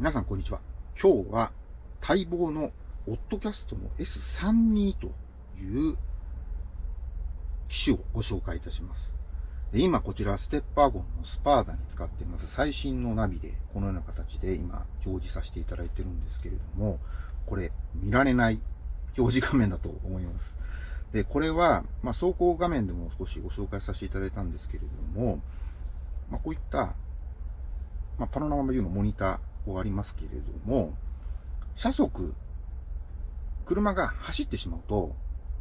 皆さんこんにちは。今日は待望のオッドキャストの S32 という機種をご紹介いたします。で今こちらステッパーゴンのスパーダに使っています最新のナビでこのような形で今表示させていただいてるんですけれども、これ見られない表示画面だと思います。で、これは、まあ、走行画面でも少しご紹介させていただいたんですけれども、まあ、こういった、まあ、パノラマビューのモニターー、こうありますけれども、車速、車が走ってしまうと、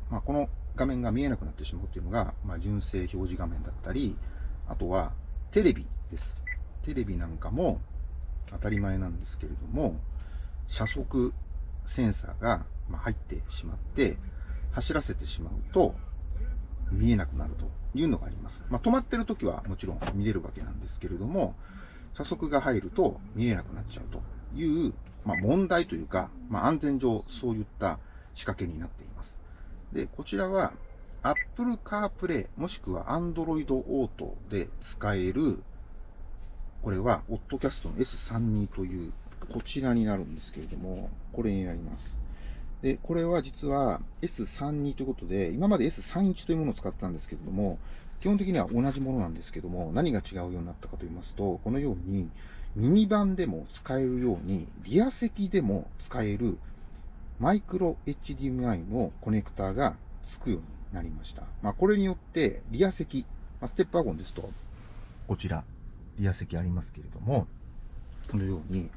まあ、この画面が見えなくなってしまうっていうのが、まあ、純正表示画面だったり、あとはテレビです。テレビなんかも当たり前なんですけれども、車速センサーが入ってしまって、走らせてしまうと見えなくなるというのがあります。まあ、止まってる時はもちろん見れるわけなんですけれども、加速が入ると見えなくなっちゃうという、まあ、問題というか、まあ、安全上そういった仕掛けになっています。で、こちらは Apple CarPlay もしくは Android Auto で使える、これは Oddcast の S32 というこちらになるんですけれども、これになります。で、これは実は S32 ということで、今まで S31 というものを使ったんですけれども、基本的には同じものなんですけども、何が違うようになったかと言いますと、このように、ミニバンでも使えるように、リア席でも使えるマイクロ HDMI のコネクターが付くようになりました。まあ、これによって、リア席、まあ、ステップワゴンですと、こちら、リア席ありますけれども、このように、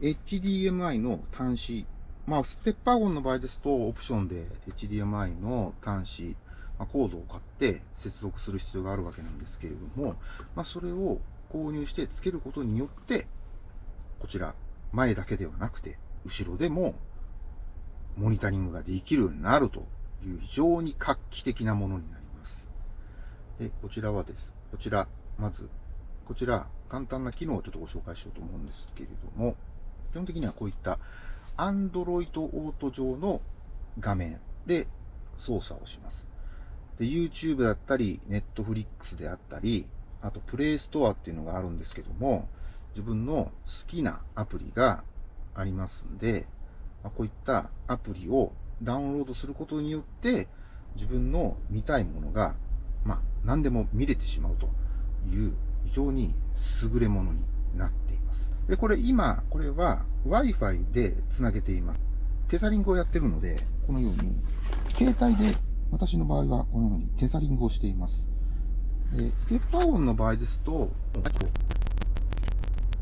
HDMI の端子、まあ、ステップワゴンの場合ですと、オプションで HDMI の端子、ま、コードを買って接続する必要があるわけなんですけれども、まあ、それを購入して付けることによって、こちら、前だけではなくて、後ろでもモニタリングができるようになるという非常に画期的なものになります。で、こちらはです。こちら、まず、こちら、簡単な機能をちょっとご紹介しようと思うんですけれども、基本的にはこういった Android Auto 上の画面で操作をします。で、YouTube だったり、Netflix であったり、あと Play Store っていうのがあるんですけども、自分の好きなアプリがありますんで、まあ、こういったアプリをダウンロードすることによって、自分の見たいものが、まあ、何でも見れてしまうという非常に優れものになっています。で、これ今、これは Wi-Fi で繋げています。テザリングをやってるので、このように、携帯で私の場合はこのようにテザリングをしています。でステッパー音の場合ですと、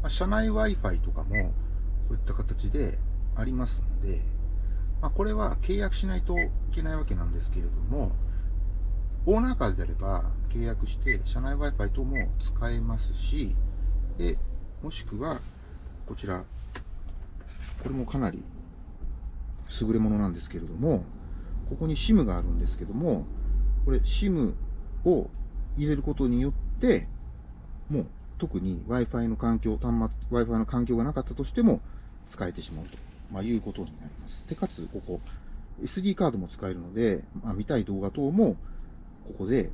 まあ、車内 Wi-Fi とかもこういった形でありますので、まあ、これは契約しないといけないわけなんですけれども、オーナーカーであれば契約して車内 Wi-Fi 等も使えますし、で、もしくは、こちら、これもかなり優れものなんですけれども、ここに SIM があるんですけども、これ SIM を入れることによって、もう特に Wi-Fi の環境、端末、Wi-Fi の環境がなかったとしても使えてしまうと、まあ、いうことになります。で、かつ、ここ、SD カードも使えるので、まあ、見たい動画等も、ここで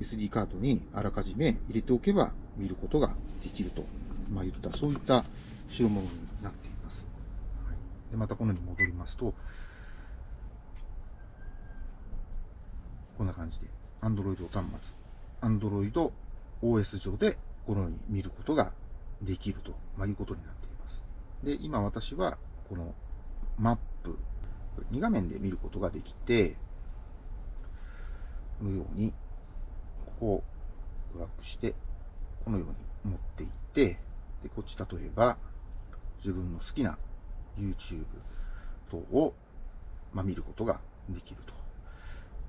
SD カードにあらかじめ入れておけば見ることができると、まあ、言った、そういった代物になっています。でまたこのように戻りますと、こんな感じで、Android 端末、Android OS 上でこのように見ることができると、まあ、いうことになっています。で、今私はこのマップ、2画面で見ることができて、このように、ここをドラッグして、このように持っていって、で、こっち例えば、自分の好きな YouTube 等を、まあ、見ることができると。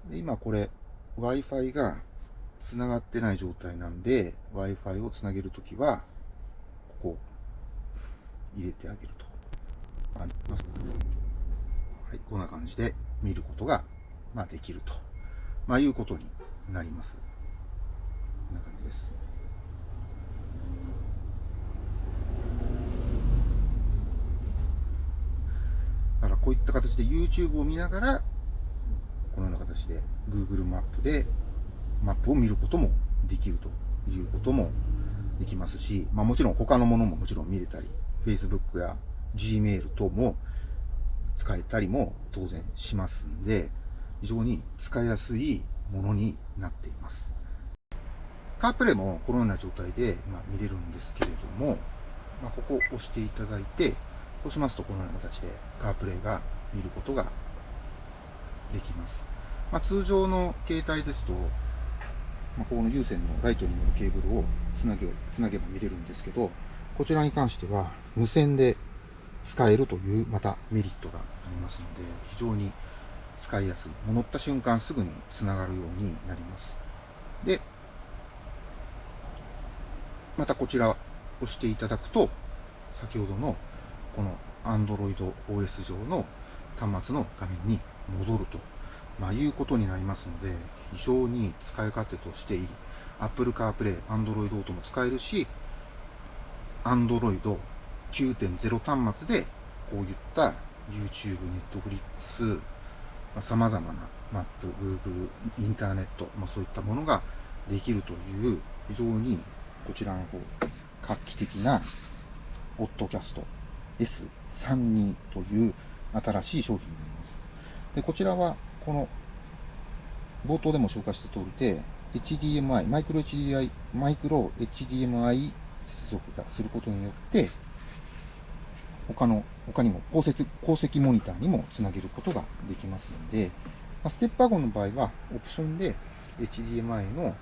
で今これ Wi-Fi が繋がってない状態なんで Wi-Fi を繋げるときはここ入れてあげると。はい、こんな感じで見ることが、まあ、できると、まあ、いうことになります。こんな感じです。だからこういった形で YouTube を見ながら形で Google マップでマップを見ることもできるということもできますし、まあもちろん他のものももちろん見れたり Facebook や Gmail 等も使えたりも当然しますんで、非常に使いやすいものになっています。カープレイもこのような状態で、ま見れるんですけれども、まあ、ここを押していただいて、そうしますとこのような形でカープレイが見ることができます。まあ、通常の携帯ですと、まあ、この有線のライトニングのケーブルをつなげつなげば見れるんですけど、こちらに関しては無線で使えるというまたメリットがありますので、非常に使いやすい。乗った瞬間すぐにつながるようになります。で、またこちらを押していただくと、先ほどのこの Android OS 上の端末の画面に戻ると、まあ、いうことになりますので、非常に使い勝手としていい。Apple CarPlay、Android Auto も使えるし、Android 9.0端末でこういった YouTube、Netflix、様々なマップ、Google、インターネット、まあ、そういったものができるという非常にこちらの方、画期的なオッドキャスト S32 という新しい商品になります。で、こちらはこの冒頭でも紹介した通りで HDMI、マイクロ HDMI、マイクロ HDMI 接続がすることによって他の、他にも高積、高積モニターにもつなげることができますので、ま、ステップワゴンの場合は、オプションで HDMI の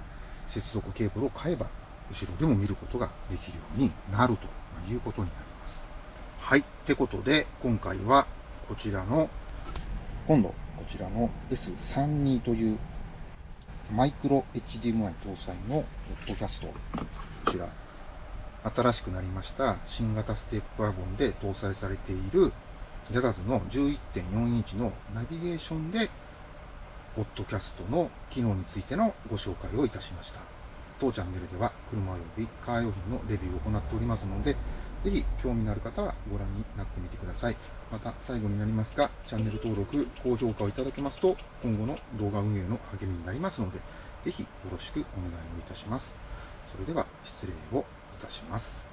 接続ケーブルを買えば、後ろでも見ることができるようになるということになります。はい。ってことで、今回はこちらの、今度、こちらの S32 というマイクロ HDMI 搭載のポッドキャスト、こちら。新しくなりました。新型ステップワゴンで搭載されているギャザーズの11.4インチのナビゲーションで、ポッドキャストの機能についてのご紹介をいたしました。当チャンネルでは車及びカー用品のレビューを行っておりますので、ぜひ興味のある方はご覧になってみてください。また最後になりますが、チャンネル登録、高評価をいただけますと、今後の動画運営の励みになりますので、ぜひよろしくお願いをいたします。それでは失礼をいたします。